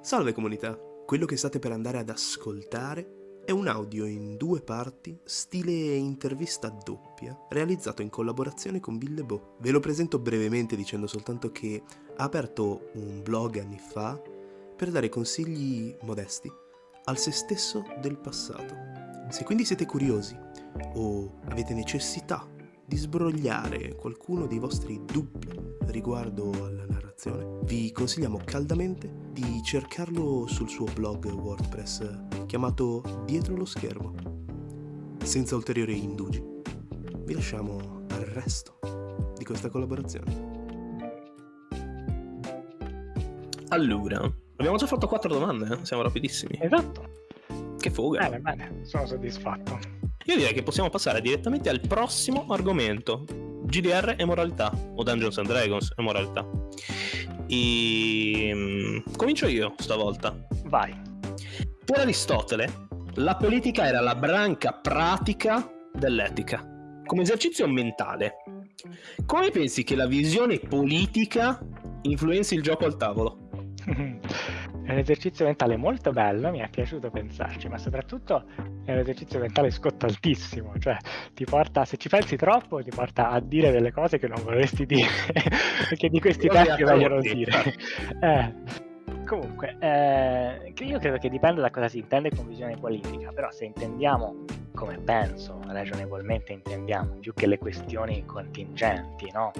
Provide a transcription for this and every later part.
Salve comunità, quello che state per andare ad ascoltare è un audio in due parti, stile intervista doppia, realizzato in collaborazione con Billebo. Ve lo presento brevemente dicendo soltanto che ha aperto un blog anni fa per dare consigli modesti al se stesso del passato. Se quindi siete curiosi o avete necessità di sbrogliare qualcuno dei vostri dubbi riguardo alla narrazione, vi consigliamo caldamente di cercarlo sul suo blog WordPress chiamato Dietro lo schermo. Senza ulteriori indugi, vi lasciamo al resto di questa collaborazione. Allora, abbiamo già fatto quattro domande, eh? siamo rapidissimi. Esatto. Che fuga. Bene, bene, sono soddisfatto. Io direi che possiamo passare direttamente al prossimo argomento. GDR e moralità, o Dungeons and Dragons e moralità. E... mm, Comincio io stavolta. Vai. Per Aristotele, la politica era la branca pratica dell'etica, come esercizio mentale. Come pensi che la visione politica influenzi il gioco al tavolo? È un esercizio mentale molto bello, mi è piaciuto pensarci, ma soprattutto è un esercizio mentale scottaltissimo, cioè ti porta, se ci pensi troppo, ti porta a dire delle cose che non vorresti dire, perché di questi Io tempi meglio non dire. Eh, comunque, eh, io credo che dipenda da cosa si intende con visione politica, però se intendiamo, come penso ragionevolmente intendiamo, più che le questioni contingenti, no?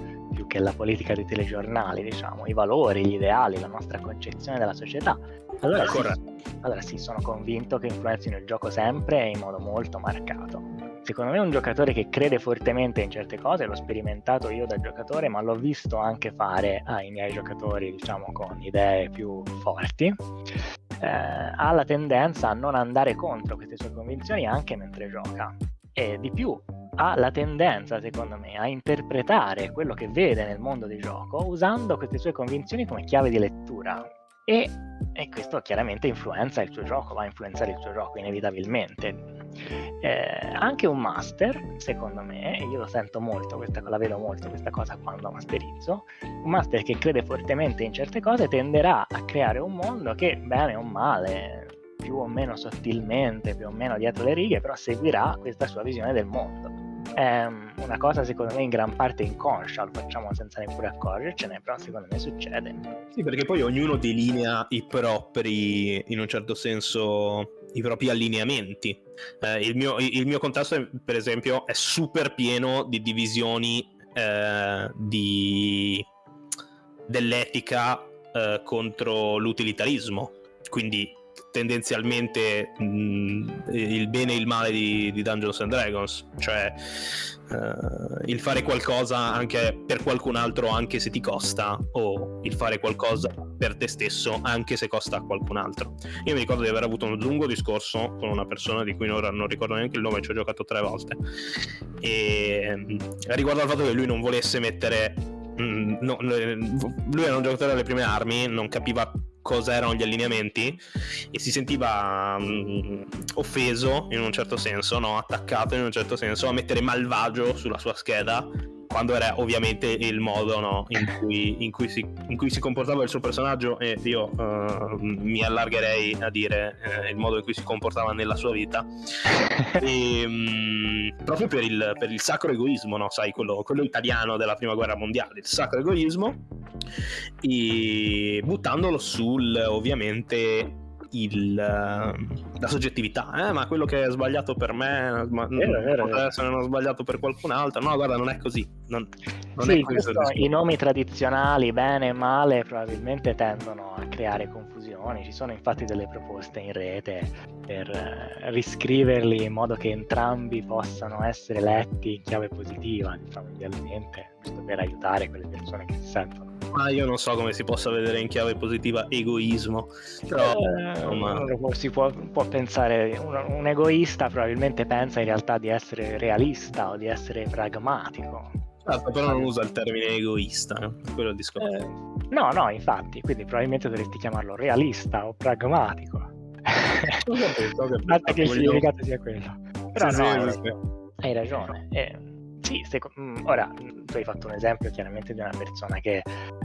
Più che la politica dei telegiornali, diciamo, i valori, gli ideali, la nostra concezione della società, allora sì, allora sì, sono convinto che influenzino il gioco sempre e in modo molto marcato. Secondo me un giocatore che crede fortemente in certe cose, l'ho sperimentato io da giocatore, ma l'ho visto anche fare ai miei giocatori, diciamo, con idee più forti, eh, ha la tendenza a non andare contro queste sue convinzioni anche mentre gioca. E di più, ha la tendenza, secondo me, a interpretare quello che vede nel mondo di gioco usando queste sue convinzioni come chiave di lettura. E, e questo chiaramente influenza il suo gioco, va a influenzare il suo gioco inevitabilmente. Eh, anche un master, secondo me, e io lo sento molto, questa, la vedo molto questa cosa quando masterizzo, un master che crede fortemente in certe cose tenderà a creare un mondo che, bene o male, più o meno sottilmente, più o meno dietro le righe, però seguirà questa sua visione del mondo. È una cosa secondo me in gran parte inconscia, lo facciamo senza neppure accorgercene, però secondo me succede. Sì, perché poi ognuno delinea i propri, in un certo senso, i propri allineamenti. Eh, il, mio, il mio contesto, per esempio, è super pieno di divisioni eh, di, dell'etica eh, contro l'utilitarismo. Quindi tendenzialmente mh, il bene e il male di, di Dungeons and Dragons, cioè eh, il fare qualcosa anche per qualcun altro anche se ti costa o il fare qualcosa per te stesso anche se costa a qualcun altro. Io mi ricordo di aver avuto un lungo discorso con una persona di cui ora non ricordo neanche il nome, ci ho giocato tre volte, e mh, riguardo al fatto che lui non volesse mettere... mh, no, lui era un giocatore delle prime armi, non capiva cosa erano gli allineamenti e si sentiva mh, offeso in un certo senso, no? attaccato in un certo senso a mettere malvagio sulla sua scheda quando era ovviamente il modo no, in, cui, in, cui si, in, cui, si, comportava il suo personaggio e io uh, mi allargherei a dire uh, il modo in cui si comportava nella sua vita e, mh, proprio per il, per il, sacro egoismo no? sai quello, quello italiano della prima guerra mondiale il sacro egoismo e buttandolo sul ovviamente il, la soggettività, eh, ma quello che è sbagliato per me ma, potrebbe essere non sbagliato per qualcun altro. No, guarda, non è così. Non, non sì, è questo questo, i nomi tradizionali, bene e male, probabilmente tendono a creare confusioni. Ci sono infatti delle proposte in rete per eh, riscriverli in modo che entrambi possano essere letti in chiave positiva, diciamo, idealmente, giusto per aiutare quelle persone che si sentono ma io non so come si possa vedere in chiave positiva egoismo. Però eh, insomma... si può, può pensare, un, un, egoista probabilmente pensa in realtà di essere realista o di essere pragmatico. Certo, però non usa il termine egoista, eh? quello è il discorso. Eh, no, no, infatti, quindi probabilmente dovresti chiamarlo realista o pragmatico. Basta che il significato sia quello. Però sì, no, sì, hai, sì. hai ragione. Eh, sì, seco- ora tu hai fatto un esempio chiaramente di una persona che eh,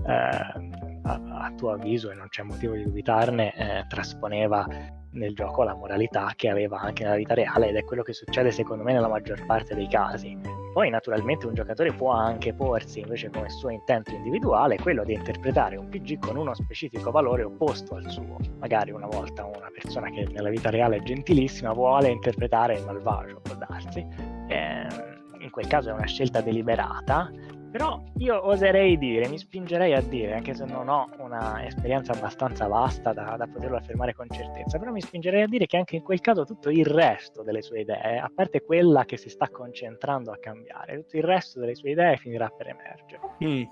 a, a, tuo avviso, e non c'è motivo di dubitarne, eh, trasponeva nel gioco la moralità che aveva anche nella vita reale ed è quello che succede secondo me nella maggior parte dei casi. Poi naturalmente un giocatore può anche porsi invece come suo intento individuale quello di interpretare un PG con uno specifico valore opposto al suo. Magari una volta una persona che nella vita reale è gentilissima vuole interpretare il malvagio, può darsi. Eh, in quel caso è una scelta deliberata però io oserei dire, mi spingerei a dire, anche se non ho un'esperienza abbastanza vasta da, da, poterlo affermare con certezza, però mi spingerei a dire che anche in quel caso tutto il resto delle sue idee, a parte quella che si sta concentrando a cambiare, tutto il resto delle sue idee finirà per emergere. Mm.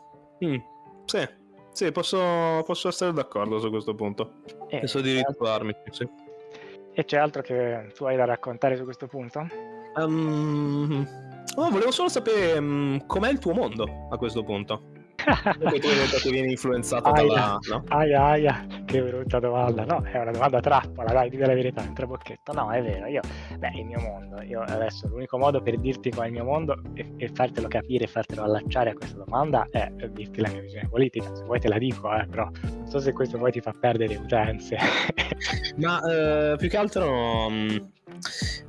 Mm. Sì, sì posso, posso, essere d'accordo su questo punto. E Penso di ritrovarmi. Sì. E c'è altro che tu hai da raccontare su questo punto? Um, Oh, volevo solo sapere um, com'è il tuo mondo a questo punto. Tu detto che vieni influenzato aia, dalla... No? Aia, aia, che brutta domanda. No, è una domanda trappola, dai, dimmi la verità, un trabocchetto. No, è vero, io... Beh, il mio mondo, io adesso l'unico modo per dirti qual è il mio mondo e, e fartelo capire fartelo allacciare a questa domanda è dirti la mia visione politica. Se vuoi te la dico, eh, però non so se questo poi ti fa perdere utenze. Ma eh, più che altro... Um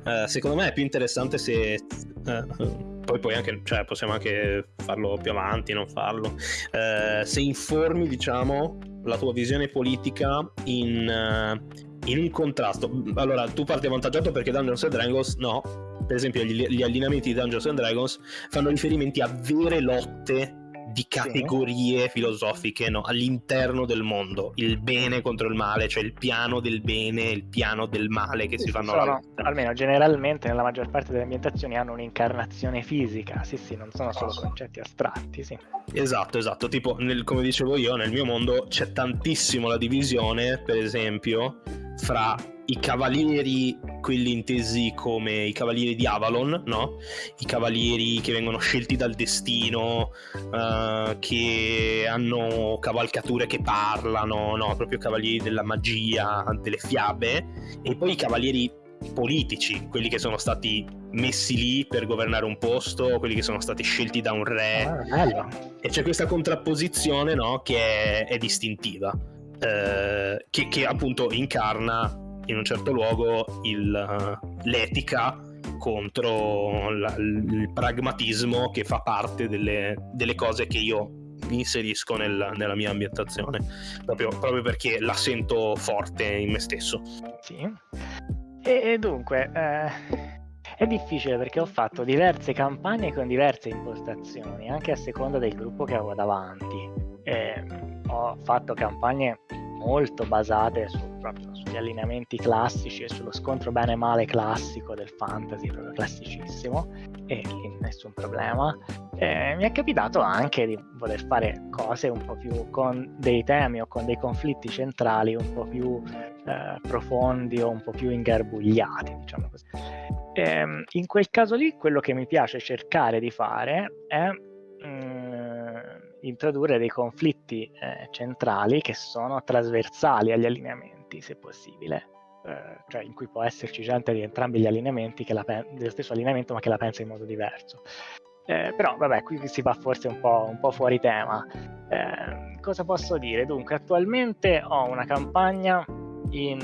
eh, secondo me è più interessante se uh, poi, poi anche, cioè, possiamo anche farlo più avanti, non farlo. Uh, se informi, diciamo, la tua visione politica in, in un contrasto. Allora, tu parti avvantaggiato perché Dungeons and Dragons no. Per esempio, gli, gli allineamenti di Dungeons and Dragons fanno riferimenti a vere lotte di categorie sì. filosofiche no? all'interno del mondo, il bene contro il male, cioè il piano del bene e il piano del male che si fanno sono, almeno generalmente nella maggior parte delle ambientazioni hanno un'incarnazione fisica, sì sì, non sono solo concetti astratti, sì. Esatto, esatto, tipo nel, come dicevo io, nel mio mondo c'è tantissimo la divisione, per esempio, fra i cavalieri, quelli intesi come i cavalieri di Avalon, no? I cavalieri che vengono scelti dal destino, uh, che hanno cavalcature che parlano, no? Proprio cavalieri della magia, delle fiabe, e poi i cavalieri politici, quelli che sono stati messi lì per governare un posto, quelli che sono stati scelti da un re. Ah, e c'è questa contrapposizione, no? Che è, è distintiva. Eh, che, che appunto incarna in un certo luogo il, l'etica contro la, il pragmatismo che fa parte delle, delle cose che io inserisco nel, nella mia ambientazione, proprio, proprio, perché la sento forte in me stesso. Sì. E, e dunque, eh, è difficile perché ho fatto diverse campagne con diverse impostazioni, anche a seconda del gruppo che avevo davanti. Eh, ho fatto campagne molto basate su, proprio sugli allineamenti classici e sullo scontro bene male classico del fantasy, proprio classicissimo, e nessun problema. E mi è capitato anche di voler fare cose un po' più con dei temi o con dei conflitti centrali un po' più eh, profondi o un po' più ingarbugliati, diciamo così. E, ehm, in quel caso lì quello che mi piace cercare di fare è... Mm, introdurre dei conflitti eh, centrali che sono trasversali agli allineamenti, se possibile. Eh, cioè in cui può esserci gente di entrambi gli allineamenti, pen- dello stesso allineamento, ma che la pensa in modo diverso. Eh, però vabbè, qui si va forse un po', un po fuori tema. Eh, cosa posso dire? Dunque, attualmente ho una campagna in,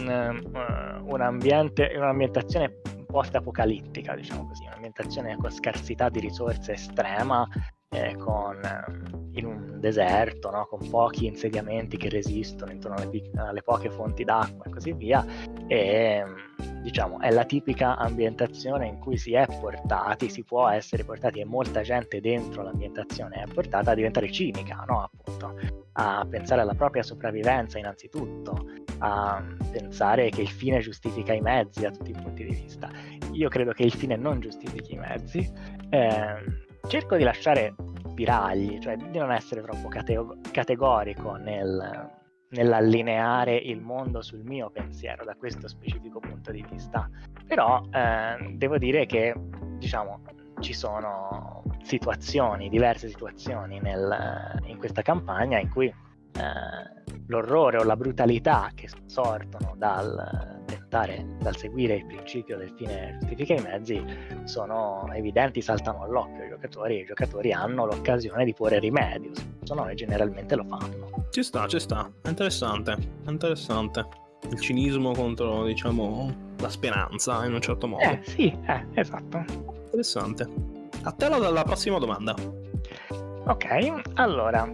uh, un ambiente, in un'ambientazione post-apocalittica, diciamo così, un'ambientazione con scarsità di risorse estrema, eh, con, in un deserto, no? con pochi insediamenti che resistono intorno alle, alle, poche fonti d'acqua e così via. E diciamo è la tipica ambientazione in cui si è portati, si può essere portati e molta gente dentro l'ambientazione è portata a diventare cinica, no? appunto, a pensare alla propria sopravvivenza innanzitutto, a pensare che il fine giustifica i mezzi da tutti i punti di vista. Io credo che il fine non giustifichi i mezzi. Eh, cerco di lasciare spiragli, cioè di non essere troppo catego- categorico nel, nell'allineare il mondo sul mio pensiero da questo specifico punto di vista. Però eh, devo dire che, diciamo, ci sono situazioni, diverse situazioni nel, in questa campagna in cui eh, l'orrore o la brutalità che sortono dal tentare, dal seguire il principio del fine giustifica i mezzi, sono evidenti, saltano all'occhio ai giocatori e i giocatori hanno l'occasione di porre rimedio, se no generalmente lo fanno. Ci sta, ci sta, interessante, interessante. Il cinismo contro, diciamo, la speranza in un certo modo. Eh, sì, eh, esatto. Interessante. A te la, la prossima domanda. Ok, allora,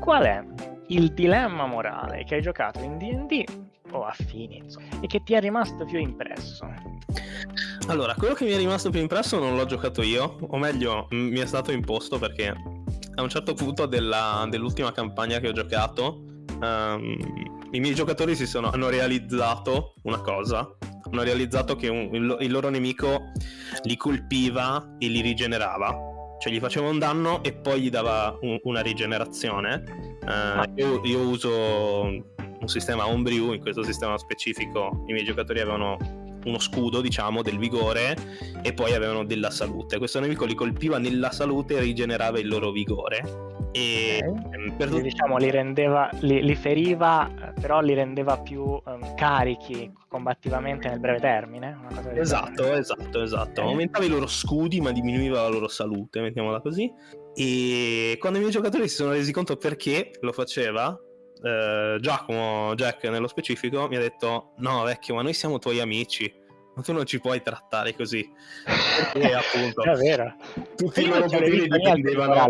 qual è il dilemma morale che hai giocato in D&D o affini insomma, e che ti è rimasto più impresso? Allora, quello che mi è rimasto più impresso non l'ho giocato io, o meglio, mi è stato imposto perché a un certo punto della, dell'ultima campagna che ho giocato, um, i miei giocatori si sono, hanno realizzato una cosa, hanno realizzato che un, il, il loro nemico li colpiva e li rigenerava cioè gli faceva un danno e poi gli dava un, una rigenerazione. Uh, io, io, uso un sistema homebrew, in questo sistema specifico i miei giocatori avevano uno scudo, diciamo, del vigore e poi avevano della salute. Questo nemico li colpiva nella salute e rigenerava il loro vigore e okay. per Quindi, diciamo li rendeva li, li, feriva però li rendeva più um, carichi combattivamente nel breve termine esatto genere. esatto esatto okay. aumentava i loro scudi ma diminuiva la loro salute mettiamola così e quando i miei giocatori si sono resi conto perché lo faceva eh, Giacomo Jack nello specifico mi ha detto no vecchio ma noi siamo tuoi amici ma tu non ci puoi trattare così perché appunto è vero tutti i loro poteri dipendevano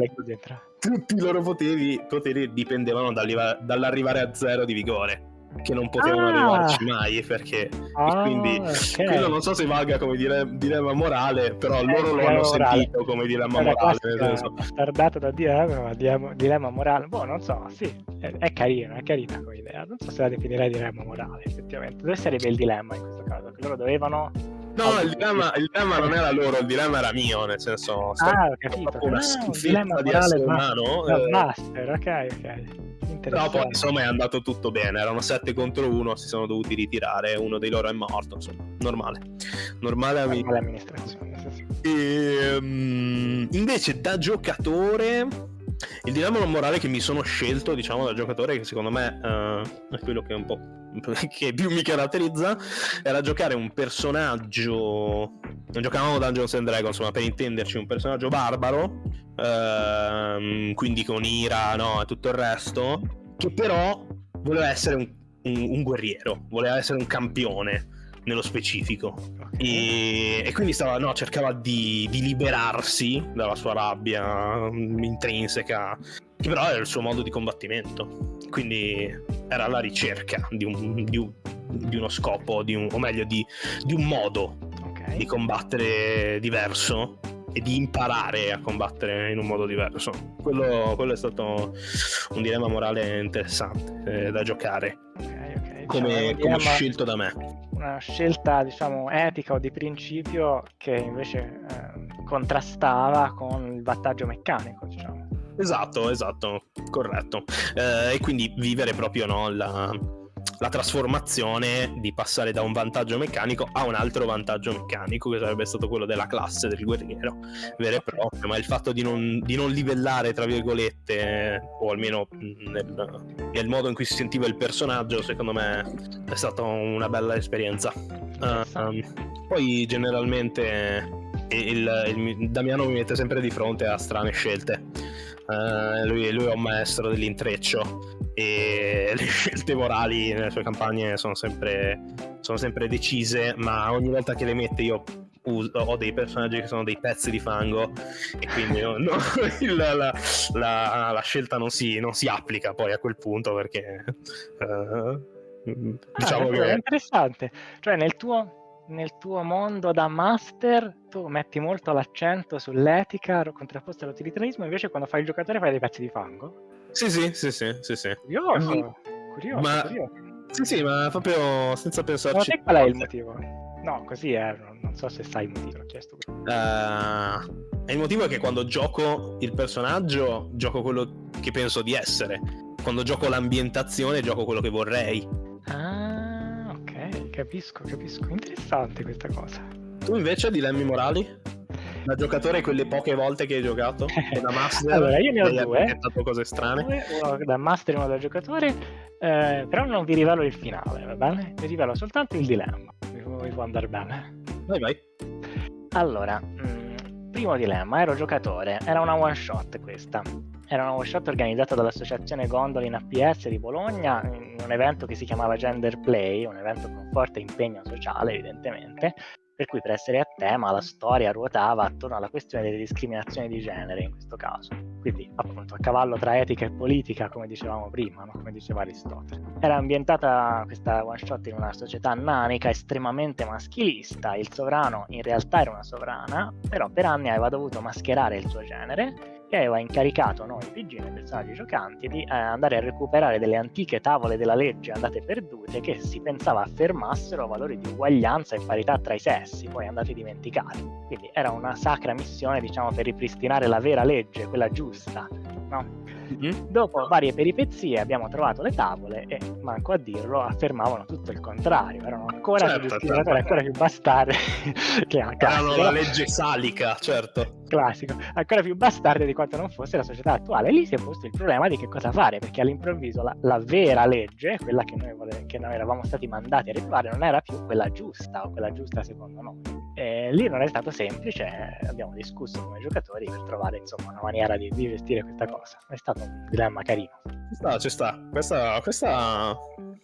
tutti i loro poteri, poteri dipendevano dall'arrivare a zero di vigore che non potevano ah. arrivarci mai perché ah, quindi okay. quello non so se valga come dire, dilemma morale però eh, loro lo hanno morale. sentito come dilemma morale senso. tardato da dire dilemma, dilemma morale boh non so sì è, è carino è carina come idea non so se la definirei dilemma morale effettivamente dove sarebbe il dilemma in questo caso che loro dovevano No, il dilemma, il dilemma, non era loro, il dilemma era mio, nel senso... Ah, ho capito. Una ah, schifezza di essere umano. Eh. Master, ok, ok. Però poi insomma è andato tutto bene, erano 7 contro 1, si sono dovuti ritirare, uno dei loro è morto, insomma, normale. Normale, normale amministrazione. Sì, sì. E, um, invece da giocatore il dilemma morale che mi sono scelto, diciamo, da giocatore, che secondo me uh, è quello che un po' che più mi caratterizza, era giocare un personaggio. Non giocavamo Dungeons and Dragons, ma per intenderci, un personaggio barbaro, uh, quindi con ira, no, e tutto il resto, che però voleva essere un, un, un guerriero, voleva essere un campione nello specifico. E, e, quindi stava, no, cercava di, di, liberarsi dalla sua rabbia intrinseca, che però era il suo modo di combattimento. Quindi era la ricerca di, un, di, un, di uno scopo, un, o meglio, di, un modo okay. di combattere diverso e di imparare a combattere in un modo diverso. Quello, quello è stato un dilemma morale interessante eh, da giocare. Okay. Come, diciamo, come scelto da me una scelta diciamo etica o di principio che invece eh, contrastava con il vantaggio meccanico diciamo. esatto esatto corretto eh, e quindi vivere proprio no, la, la trasformazione di passare da un vantaggio meccanico a un altro vantaggio meccanico, che sarebbe stato quello della classe del guerriero, vero e proprio, ma il fatto di non, di non livellare, tra virgolette, o almeno nel, nel, modo in cui si sentiva il personaggio, secondo me è stata una bella esperienza. Uh, poi generalmente il, il, Damiano mi mette sempre di fronte a strane scelte. Uh, lui, lui è un maestro dell'intreccio e le scelte morali nelle sue campagne sono sempre, sono sempre decise, ma ogni volta che le mette io uso, ho dei personaggi che sono dei pezzi di fango e quindi no, no, la, la, la, la, scelta non si, non si, applica poi a quel punto perché... Uh, diciamo ah, che... È interessante, cioè nel tuo nel tuo mondo da master tu metti molto l'accento sull'etica contrapposta all'utilitarismo, invece quando fai il giocatore fai dei pezzi di fango. Sì, sì, sì, sì, sì, sì. Curioso, mm. curioso, ma... curioso. Sì, sì, ma proprio senza pensarci. Ma qual è il motivo? No, così è, non so se sai il motivo, l'ho chiesto. Uh, il motivo è che quando gioco il personaggio, gioco quello che penso di essere. Quando gioco l'ambientazione, gioco quello che vorrei. Ah, capisco, capisco. Interessante questa cosa. Tu invece dilemmi morali? Da giocatore quelle poche volte che hai giocato? Da master? allora, io ne ho hai due. inventato cose strane? Uno da master e uno da giocatore, eh, però non vi rivelo il finale, va bene? Vi rivelo soltanto il dilemma, mi, mi può andare bene. Vai, vai. Allora, mh, primo dilemma, ero giocatore, era una one shot questa. Era una one shot organizzata dall'associazione Gondoli in APS di Bologna, in un evento che si chiamava Gender Play, un evento con forte impegno sociale evidentemente, per cui per essere a tema la storia ruotava attorno alla questione delle discriminazioni di genere in questo caso. Quindi appunto a cavallo tra etica e politica, come dicevamo prima, no? come diceva Aristotele. Era ambientata questa one shot in una società nanica estremamente maschilista, il sovrano in realtà era una sovrana, però per anni aveva dovuto mascherare il suo genere e aveva incaricato noi PG, noi personaggi giocanti, di eh, andare a recuperare delle antiche tavole della legge andate perdute che si pensava affermassero valori di uguaglianza e parità tra i sessi, poi andate dimenticati. Quindi era una sacra missione, diciamo, per ripristinare la vera legge, quella giusta, no? Mm-hmm. Dopo varie peripezie abbiamo trovato le tavole e, manco a dirlo, affermavano tutto il contrario, erano ancora certo, più certo. ancora più bastardi che a Erano la legge salica, certo. Classico, ancora più bastardi di quanto non fosse la società attuale. Lì si è posto il problema di che cosa fare, perché all'improvviso la, la vera legge, quella che noi, vole- che noi eravamo stati mandati a ritrovare, non era più quella giusta o quella giusta secondo noi. E lì non è stato semplice, abbiamo discusso come giocatori per trovare insomma una maniera di, di gestire questa cosa. È stato un dilemma carino. Ci sta, ci sta. Questa, questa,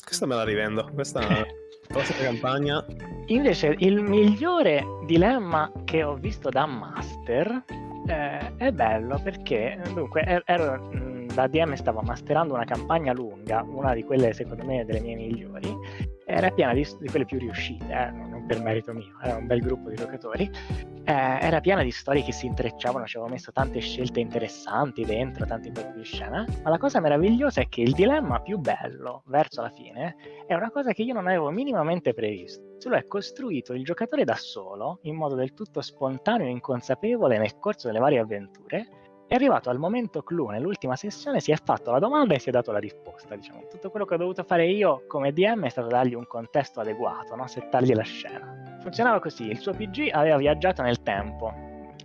questa me la rivendo. Questa prossima campagna. Invece il migliore dilemma che ho visto da Master eh, è bello perché dunque er, ero, da DM stavo masterando una campagna lunga, una di quelle secondo me delle mie migliori, era piena di, di quelle più riuscite, eh, non per merito mio, era un bel gruppo di giocatori, eh, era piena di storie che si intrecciavano, ci avevo messo tante scelte interessanti dentro, tanti colpi di scena, ma la cosa meravigliosa è che il dilemma più bello verso la fine è una cosa che io non avevo minimamente previsto, se lo è costruito il giocatore da solo, in modo del tutto spontaneo e inconsapevole nel corso delle varie avventure, è arrivato al momento clou, nell'ultima sessione si è fatto la domanda e si è dato la risposta. Diciamo. Tutto quello che ho dovuto fare io come DM è stato dargli un contesto adeguato, no? settargli la scena. Funzionava così, il suo PG aveva viaggiato nel tempo,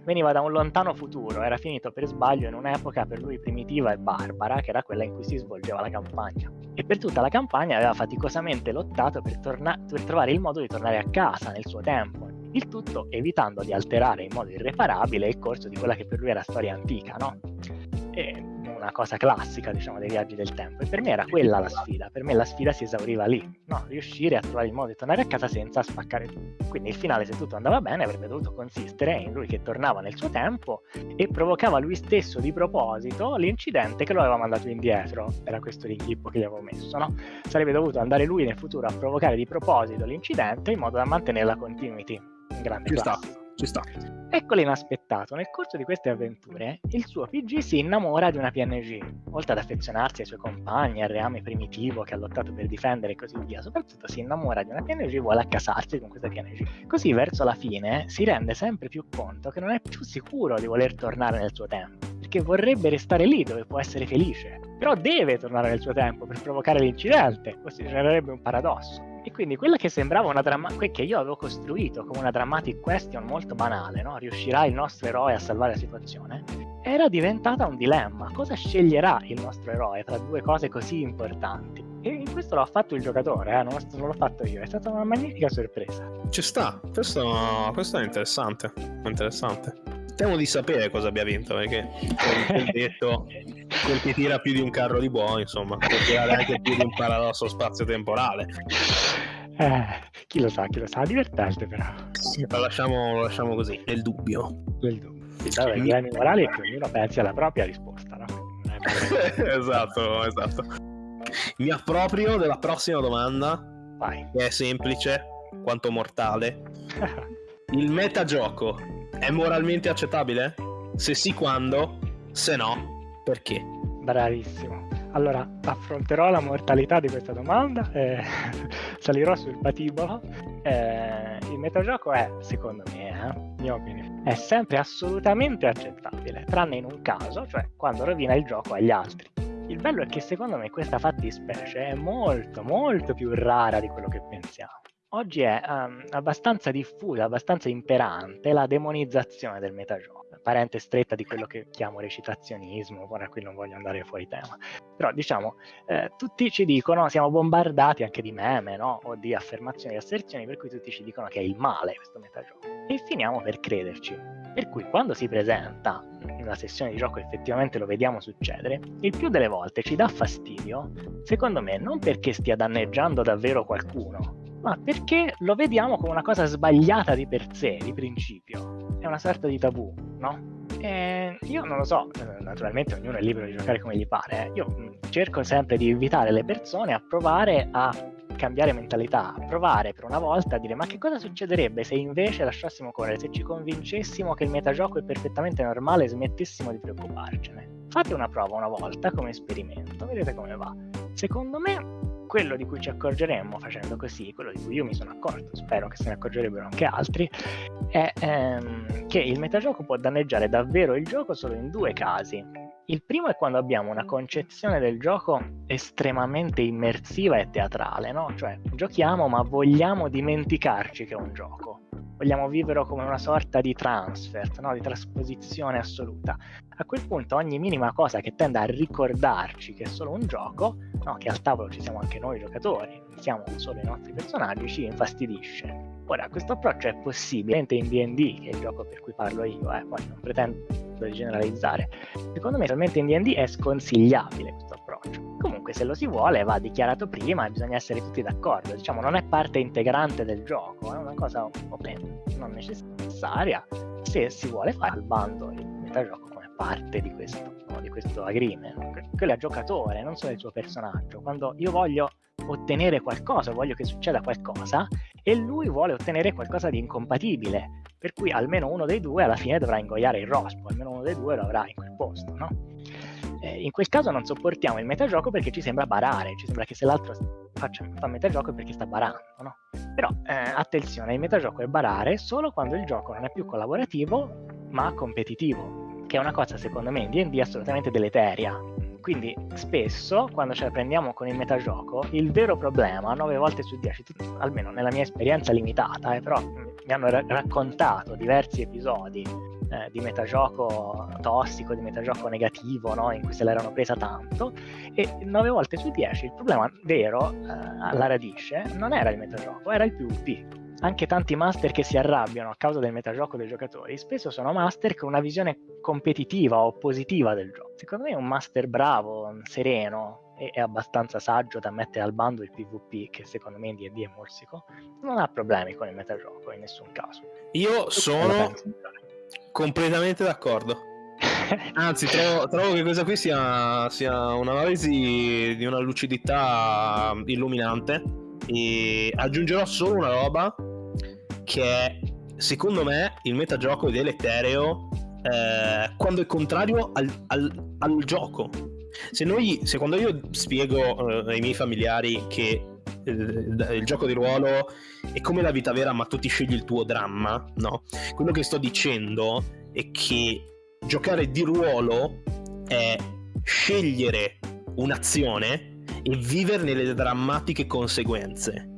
veniva da un lontano futuro, era finito per sbaglio in un'epoca per lui primitiva e barbara, che era quella in cui si svolgeva la campagna. E per tutta la campagna aveva faticosamente lottato per, torna- per trovare il modo di tornare a casa nel suo tempo, il tutto evitando di alterare in modo irreparabile il corso di quella che per lui era storia antica, no? E una cosa classica, diciamo, dei viaggi del tempo. E per me era quella la sfida. Per me la sfida si esauriva lì, no? Riuscire a trovare il modo di tornare a casa senza spaccare tutto. Quindi il finale, se tutto andava bene, avrebbe dovuto consistere in lui che tornava nel suo tempo e provocava lui stesso di proposito l'incidente che lo aveva mandato indietro. Era questo l'inghippo che gli avevo messo, no? Sarebbe dovuto andare lui nel futuro a provocare di proposito l'incidente in modo da mantenere la continuity. Un grande Ci sta ci sta. Ecco l'inaspettato, nel corso di queste avventure il suo PG si innamora di una PNG, oltre ad affezionarsi ai suoi compagni, al reame primitivo che ha lottato per difendere e così via, soprattutto si innamora di una PNG e vuole accasarsi con questa PNG. Così verso la fine si rende sempre più conto che non è più sicuro di voler tornare nel suo tempo, perché vorrebbe restare lì dove può essere felice, però deve tornare nel suo tempo per provocare l'incidente, così genererebbe un paradosso. E quindi quella che sembrava una dramma- che io avevo costruito come una dramatic question molto banale, no? riuscirà il nostro eroe a salvare la situazione, era diventata un dilemma. Cosa sceglierà il nostro eroe tra due cose così importanti? E in questo l'ha fatto il giocatore, eh? non, non l'ho fatto io, è stata una magnifica sorpresa. Ci sta, questo, questo è interessante, interessante. Temo di sapere cosa abbia vinto, perché come detto, quel che tira più di un carro di buono, insomma, può tirare anche più di un paradosso spazio-temporale. Eh, chi lo sa, chi lo sa, divertente però. Lo lasciamo, lo lasciamo così, nel dubbio. Nel dubbio. Allora, I dilemmi morali è che ognuno pensi alla propria risposta, no? esatto, esatto. Mi approprio della prossima domanda, Vai. che è semplice quanto mortale. Il metagioco è moralmente accettabile? Se sì, quando? Se no, perché? Bravissimo. Allora, affronterò la mortalità di questa domanda, eh, salirò sul patibolo. Eh, il metagioco è, secondo me, eh, mia opinione, è sempre assolutamente accettabile, tranne in un caso, cioè quando rovina il gioco agli altri. Il bello è che secondo me questa fattispecie è molto, molto più rara di quello che pensiamo. oggi è um, abbastanza diffusa, abbastanza imperante la demonizzazione del metagioco. Parente stretta di quello che chiamo recitazionismo, ora qui non voglio andare fuori tema. Però diciamo, eh, tutti ci dicono, siamo bombardati anche di meme, no? O di affermazioni e asserzioni, per cui tutti ci dicono che è il male questo metagioco. E finiamo per crederci. Per cui quando si presenta in una sessione di gioco effettivamente lo vediamo succedere, il più delle volte ci dà fastidio, secondo me, non perché stia danneggiando davvero qualcuno, ma perché lo vediamo come una cosa sbagliata di per sé, di principio. È una sorta di tabù, no? E io non lo so, eh, naturalmente ognuno è libero di giocare come gli pare. Eh. Io mm, cerco sempre di invitare le persone a provare a cambiare mentalità, a provare per una volta a dire ma che cosa succederebbe se invece lasciassimo correre, se ci convincessimo che il metagioco è perfettamente normale e smettessimo di preoccuparcene. Fate una prova una volta come esperimento, vedete come va. Secondo me quello di cui ci accorgeremmo facendo così, quello di cui io mi sono accorto, spero che se ne accorgerebbero anche altri, è ehm, che il metagioco può danneggiare davvero il gioco solo in due casi. Il primo è quando abbiamo una concezione del gioco estremamente immersiva e teatrale, no? Cioè giochiamo ma vogliamo dimenticarci che è un gioco vogliamo viverlo come una sorta di transfer, no? di trasposizione assoluta. A quel punto ogni minima cosa che tende a ricordarci che è solo un gioco, no? che al tavolo ci siamo anche noi giocatori, siamo solo i nostri personaggi, ci infastidisce. Ora, questo approccio è possibile in D&D, che è il gioco per cui parlo io, eh, poi non pretendo di generalizzare. Secondo me, realmente in D&D è sconsigliabile questo approccio. Comunque, se lo si vuole, va dichiarato prima e bisogna essere tutti d'accordo. Diciamo, non è parte integrante del gioco, è una cosa open, non necessaria. Se si vuole fare al bando il metagioco come parte di questo, di questo agreement. Quello è giocatore, non solo il suo personaggio. Quando io voglio ottenere qualcosa, voglio che succeda qualcosa, e lui vuole ottenere qualcosa di incompatibile, per cui almeno uno dei due alla fine dovrà ingoiare il rospo, almeno uno dei due lo avrà in quel posto, no? Eh, in quel caso non sopportiamo il metagioco perché ci sembra barare, ci sembra che se l'altro faccia, fa metagioco è perché sta barando, no? Però eh, attenzione, il metagioco è barare solo quando il gioco non è più collaborativo ma competitivo, che è una cosa secondo me in D&D assolutamente deleteria, quindi spesso quando ce la prendiamo con il metagioco, il vero problema, 9 volte su 10, almeno nella mia esperienza limitata, eh, però mi hanno ra- raccontato diversi episodi eh, di metagioco tossico, di metagioco negativo, no? in cui se l'erano presa tanto, e 9 volte su 10 il problema vero eh, alla radice non era il metagioco, era il PvP anche tanti master che si arrabbiano a causa del metagioco dei giocatori, spesso sono master con una visione competitiva o positiva del gioco. Secondo me un master bravo, sereno e, abbastanza saggio da mettere al bando il PvP, che secondo me in D&D è morsico, non ha problemi con il metagioco in nessun caso. Io sono completamente d'accordo. Anzi, trovo, trovo, che questa qui sia, sia un'analisi di una lucidità illuminante. E aggiungerò solo una roba che secondo me il metagioco è deletereo eh, quando è contrario al, al, al gioco. Se, noi, se quando io spiego eh, ai miei familiari che eh, il gioco di ruolo è come la vita vera, ma tu ti scegli il tuo dramma, no? Quello che sto dicendo è che giocare di ruolo è scegliere un'azione e viverne le drammatiche conseguenze.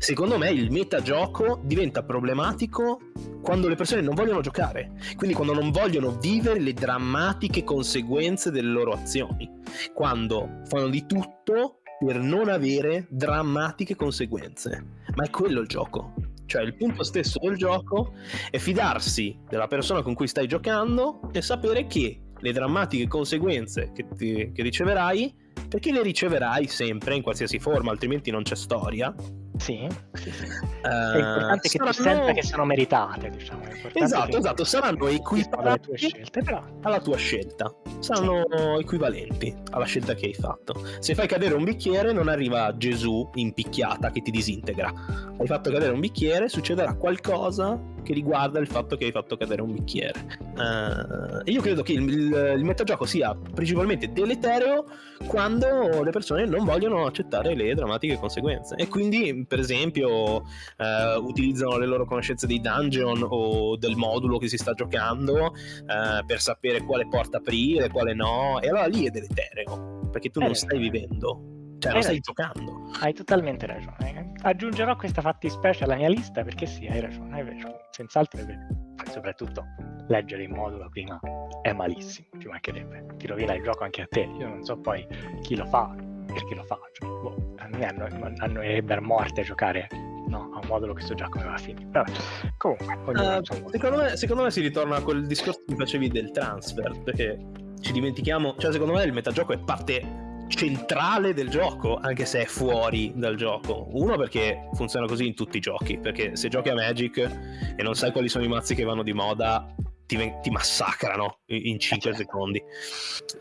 Secondo me il metagioco diventa problematico quando le persone non vogliono giocare, quindi quando non vogliono vivere le drammatiche conseguenze delle loro azioni, quando fanno di tutto per non avere drammatiche conseguenze. Ma è quello il gioco. Cioè il punto stesso del gioco è fidarsi della persona con cui stai giocando e sapere che le drammatiche conseguenze che, ti, che riceverai, perché le riceverai sempre in qualsiasi forma, altrimenti non c'è storia, sì, sì, sì. Uh, è importante che saranno... tu senta che sono meritate, diciamo. Esatto, esatto, saranno equivalenti scelte, però. alla tua scelta. Saranno sì. equivalenti alla scelta che hai fatto. Se fai cadere un bicchiere, non arriva Gesù in picchiata che ti disintegra. Hai fatto cadere un bicchiere, succederà qualcosa che riguarda il fatto che hai fatto cadere un bicchiere. Uh, io credo che il, il, il metagioco sia principalmente deletereo quando le persone non vogliono accettare le drammatiche conseguenze. E quindi, per esempio, uh, utilizzano le loro conoscenze dei dungeon o del modulo che si sta giocando uh, per sapere quale porta aprire, quale no. E allora lì è deletereo, perché tu non stai vivendo Cioè, non stai giocando. Hai totalmente ragione. Aggiungerò questa fattispecie alla mia lista perché sì, hai ragione, è vero. Senz'altro è vero. E soprattutto leggere in modulo prima è malissimo, ci mancherebbe. Ti rovina il gioco anche a te. Io non so poi chi lo fa, perché lo fa. Cioè, boh, a me annoierebbe a morte giocare no, a un modulo che so già come va a finire. Vabbè, comunque, uh, secondo, me, secondo me si ritorna a quel discorso che facevi del transfer, perché ci dimentichiamo, cioè secondo me il metagioco è parte centrale del gioco, anche se è fuori dal gioco. Uno perché funziona così in tutti i giochi, perché se giochi a Magic e non sai quali sono i mazzi che vanno di moda, ti, ti massacrano in 5 secondi.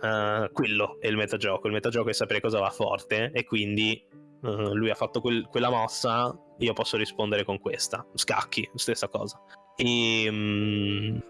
Uh, quello è il metagioco. Il metagioco è sapere cosa va forte e quindi uh, lui ha fatto quel, quella mossa, io posso rispondere con questa. Scacchi, stessa cosa. E... Um,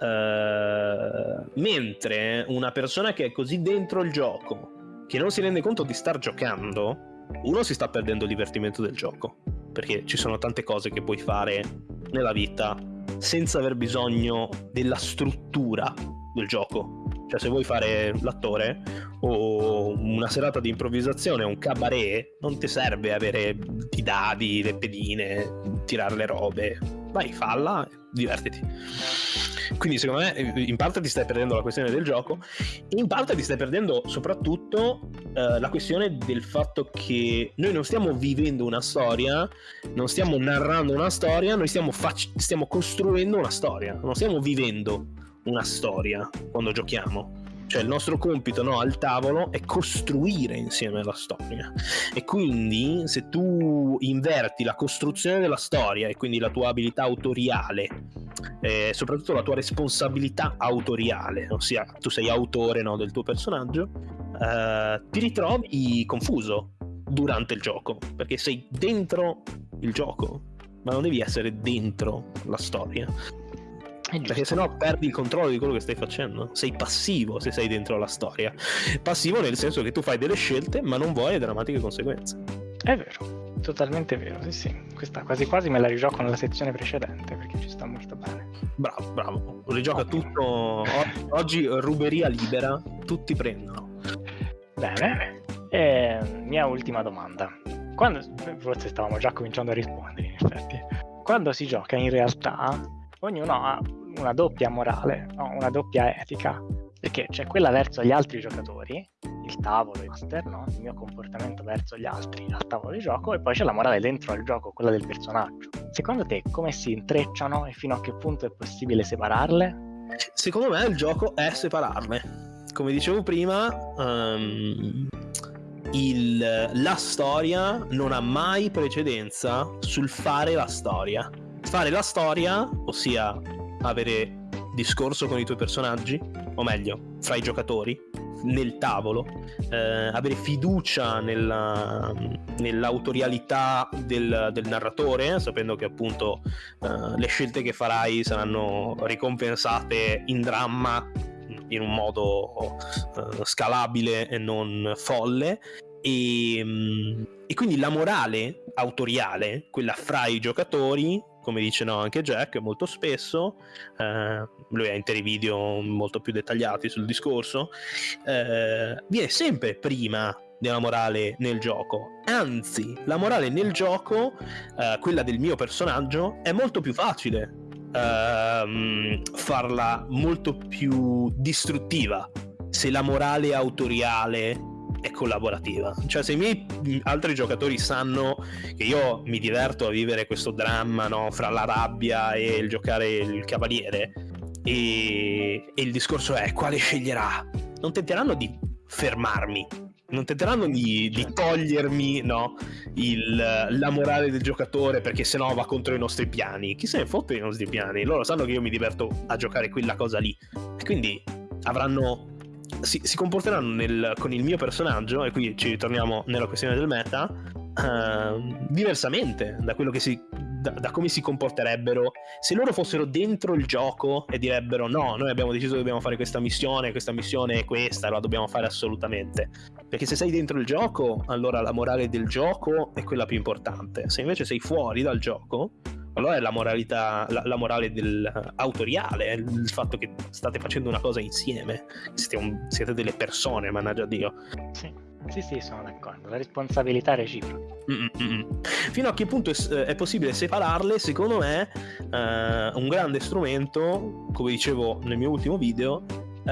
Uh, mentre una persona che è così dentro il gioco che non si rende conto di star giocando, uno si sta perdendo il divertimento del gioco, perché ci sono tante cose che puoi fare nella vita senza aver bisogno della struttura del gioco. Cioè, se vuoi fare l'attore o una serata di improvvisazione, un cabaret, non ti serve avere i dadi, le pedine, tirare le robe. Vai, falla, divertiti. Quindi secondo me in parte ti stai perdendo la questione del gioco in parte ti stai perdendo soprattutto uh, la questione del fatto che noi non stiamo vivendo una storia, non stiamo narrando una storia, noi stiamo, fac- stiamo costruendo una storia, non stiamo vivendo una storia quando giochiamo. Cioè il nostro compito no, al tavolo è costruire insieme la storia. E quindi se tu inverti la costruzione della storia e quindi la tua abilità autoriale, eh, soprattutto la tua responsabilità autoriale, ossia tu sei autore no, del tuo personaggio, eh, ti ritrovi confuso durante il gioco, perché sei dentro il gioco, ma non devi essere dentro la storia. Perché sennò perdi il controllo di quello che stai facendo. Sei passivo se sei dentro la storia. Passivo nel senso che tu fai delle scelte, ma non vuoi le drammatiche conseguenze. È vero, totalmente vero, sì sì. Questa quasi quasi me la rigioco nella sezione precedente perché ci sta molto bene. Bravo, bravo. Rigioca okay. tutto. Oggi ruberia libera, tutti prendono. Bene. E mia ultima domanda. Quando, forse stavamo già cominciando a rispondere in effetti. Quando si gioca in realtà ognuno ha una doppia morale, no? una doppia etica, perché c'è quella verso gli altri giocatori, il tavolo, il master, no? il mio comportamento verso gli altri al tavolo di gioco, e poi c'è la morale dentro al gioco, quella del personaggio. Secondo te come si intrecciano e fino a che punto è possibile separarle? Secondo me il gioco è separarle. Come dicevo prima, um, il, la storia non ha mai precedenza sul fare la storia. Fare la storia, ossia avere discorso con i tuoi personaggi, o meglio, fra i giocatori, nel tavolo, eh, avere fiducia nella, nell'autorialità del, del, narratore, sapendo che appunto eh, le scelte che farai saranno ricompensate in dramma in un modo eh, scalabile e non folle. E, mm, e quindi la morale autoriale, quella fra i giocatori, come dice no, anche Jack molto spesso, eh, lui ha interi video molto più dettagliati sul discorso, eh, viene sempre prima della morale nel gioco. Anzi, la morale nel gioco, eh, quella del mio personaggio, è molto più facile ehm, farla molto più distruttiva se la morale autoriale è collaborativa. Cioè, se i miei altri giocatori sanno che io mi diverto a vivere questo dramma no, fra la rabbia e il giocare il cavaliere, e, e il discorso è quale sceglierà, non tenteranno di fermarmi. Non tenteranno di, di togliermi no, il, la morale del giocatore perché sennò va contro i nostri piani. Chi se ne fotte i nostri piani? Loro sanno che io mi diverto a giocare quella cosa lì. E quindi avranno si, si comporteranno nel, con il mio personaggio, e qui ci ritorniamo nella questione del meta, uh, diversamente da si. Da, da, come si comporterebbero se loro fossero dentro il gioco e direbbero no, noi abbiamo deciso che dobbiamo fare questa missione, questa missione è questa, la dobbiamo fare assolutamente. Perché se sei dentro il gioco, allora la morale del gioco è quella più importante. Se invece sei fuori dal gioco, allora è la moralità, la, la morale del, autoriale, il fatto che state facendo una cosa insieme, siete, un, siete delle persone, mannaggia Dio. Sì. Sì, sì, sono d'accordo. La responsabilità reciproca. Mm-mm. Fino a che punto è, è, possibile separarle, secondo me, eh, un grande strumento, come dicevo nel mio ultimo video, eh,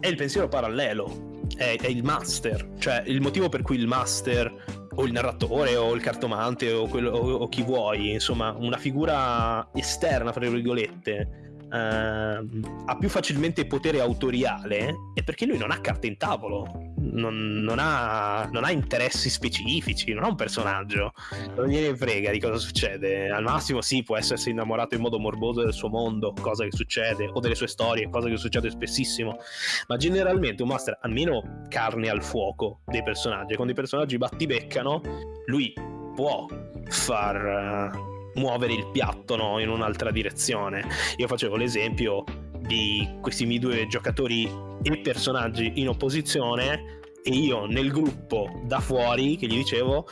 è il pensiero parallelo, è, è, il master, cioè il motivo per cui il master o il narratore o il cartomante o, quello, o, o chi vuoi, insomma, una figura esterna, fra virgolette, uh, ha più facilmente potere autoriale è perché lui non ha carte in tavolo, non, non, ha, non, ha, interessi specifici, non ha un personaggio, non gliene frega di cosa succede. Al massimo, sì, può essersi innamorato in modo morboso del suo mondo, cosa che succede, o delle sue storie, cosa che succede spessissimo. Ma generalmente un master ha meno carne al fuoco dei personaggi. Quando i personaggi battibeccano, lui può far. Uh, muovere il piatto no? in un'altra direzione. Io facevo l'esempio di questi miei due giocatori e personaggi in opposizione e io nel gruppo da fuori che gli dicevo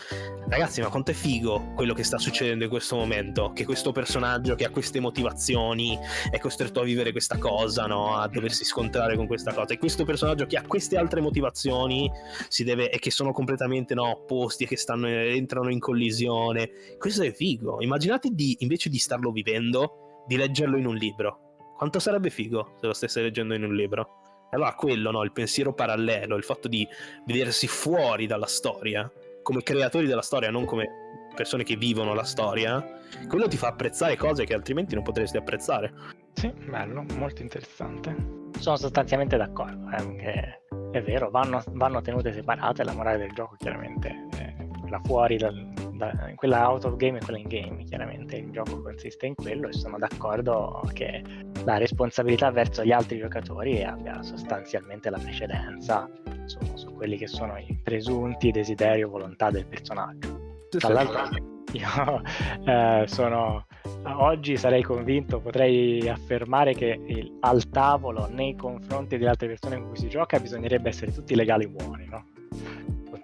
ragazzi ma quanto è figo quello che sta succedendo in questo momento che questo personaggio che ha queste motivazioni è costretto a vivere questa cosa no? a doversi scontrare con questa cosa. E questo personaggio che ha queste altre motivazioni deve, e che sono completamente no, opposti e che stanno, entrano in collisione. Questo è figo. Immaginate di invece di starlo vivendo di leggerlo in un libro. Quanto sarebbe figo se lo stesse leggendo in un libro allora quello, no? il pensiero parallelo, il fatto di vedersi fuori dalla storia, come creatori della storia, non come persone che vivono la storia, quello ti fa apprezzare cose che altrimenti non potresti apprezzare. Sì, bello, molto interessante. Sono sostanzialmente d'accordo, eh, è vero, vanno, vanno, tenute separate, la morale del gioco chiaramente è quella fuori dal, da, quella out of game e quella in game, chiaramente il gioco consiste in quello e sono d'accordo che la responsabilità verso gli altri giocatori abbia sostanzialmente la precedenza su, su quelli che sono i presunti desideri o volontà del personaggio. Dall'altro io eh, sono oggi sarei convinto, potrei affermare che il, al tavolo nei confronti delle altre persone con cui si gioca bisognerebbe essere tutti legali buoni, no?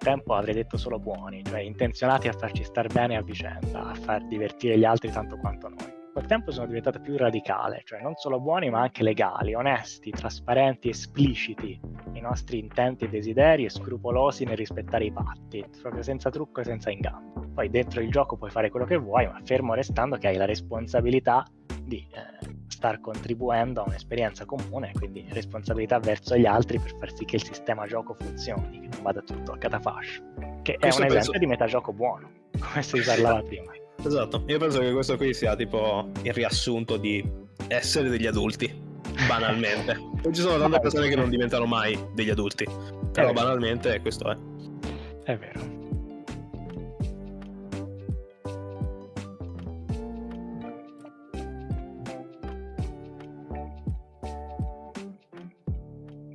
Tempo avrei detto solo buoni, cioè intenzionati a farci star bene a vicenda, a far divertire gli altri tanto quanto noi. Col tempo sono diventato più radicale, cioè non solo buoni ma anche legali, onesti, trasparenti, espliciti i nostri intenti e desideri e scrupolosi nel rispettare i patti, proprio senza trucco e senza inganno. Poi dentro il gioco puoi fare quello che vuoi, ma fermo restando che hai la responsabilità di eh, star contribuendo a un'esperienza comune, quindi responsabilità verso gli altri per far sì che il sistema gioco funzioni, che non vada tutto a catafascio. Che questo è un penso... esempio di metagioco buono, come si parlava prima. Esatto, io penso che questo qui sia tipo il riassunto di essere degli adulti, banalmente. Poi ci sono tante persone che non diventano mai degli adulti, però banalmente questo è. È vero.